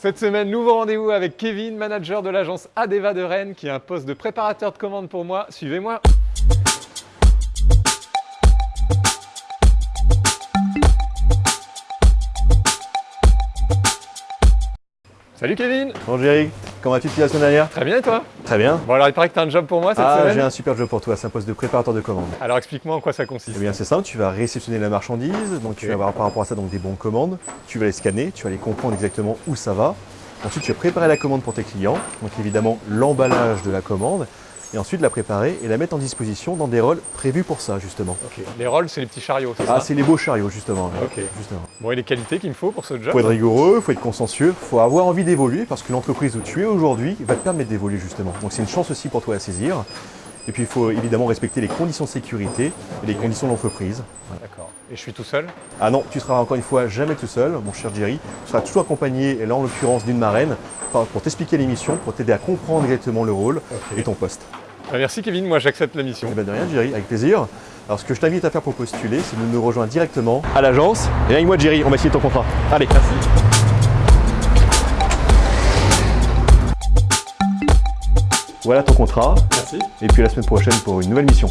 Cette semaine, nouveau rendez-vous avec Kevin, manager de l'agence Adeva de Rennes, qui a un poste de préparateur de commande pour moi. Suivez-moi. Salut Kevin. Bonjour Jerry, comment vas-tu depuis la semaine dernière? Très bien et toi? Très bien. Bon alors il paraît que tu as un job pour moi cette Ah, semaine? j'ai un super job pour toi, c'est un poste de préparateur de commande. Alors explique-moi en quoi ça consiste. Eh bien c'est simple, tu vas réceptionner la marchandise, donc tu vas avoir par rapport à ça donc des bons de commande, tu vas les scanner, tu vas les comprendre exactement où ça va. Ensuite tu vas préparer la commande pour tes clients, donc évidemment l'emballage de la commande, et ensuite la préparer et la mettre en disposition dans des rôles prévus pour ça justement. Les rôles c'est les petits chariots, c'est Ah c'est les beaux chariots justement. justement. Bon et les qualités qu'il me faut pour ce job Faut être rigoureux, faut être consciencieux, faut avoir envie d'évoluer parce que l'entreprise où tu es aujourd'hui va te permettre d'évoluer justement. Donc c'est une chance aussi pour toi à saisir. Et puis il faut évidemment respecter les conditions de sécurité et les conditions de l'entreprise. Voilà. D'accord. Et je suis tout seul? Ah non, tu seras encore une fois jamais tout seul, mon cher Jerry. Tu seras toujours accompagné, et là en l'occurrence d'une marraine, pour t'expliquer l'émission, pour t'aider à comprendre exactement le rôle et ton poste. Bah, Merci Kevin, moi j'accepte la mission. Eh ben de rien Jerry, avec plaisir. Alors ce que je t'invite à faire pour postuler, c'est de nous rejoindre directement à l'agence. Et avec moi Jerry, on va signer ton contrat. Allez, merci. Voilà ton contrat, Merci. et puis à la semaine prochaine pour une nouvelle mission.